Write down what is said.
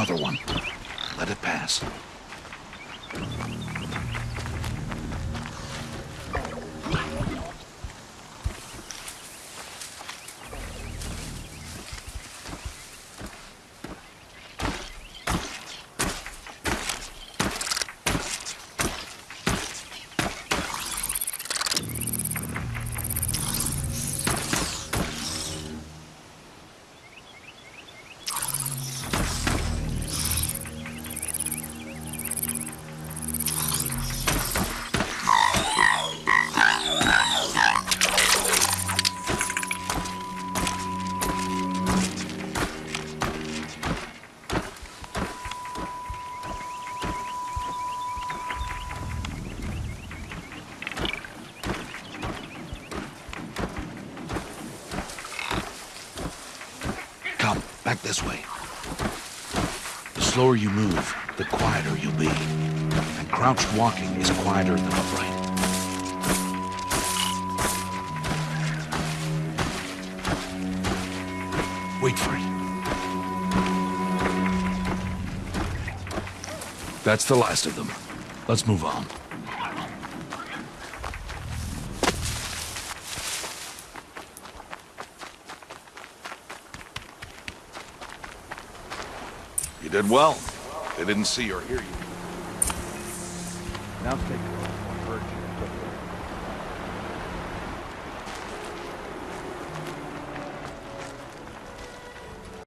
another one. Let it pass. Back this way. The slower you move, the quieter you'll be. And crouched walking is quieter than upright. Wait for it. That's the last of them. Let's move on. You did well. They didn't see or hear you. Now take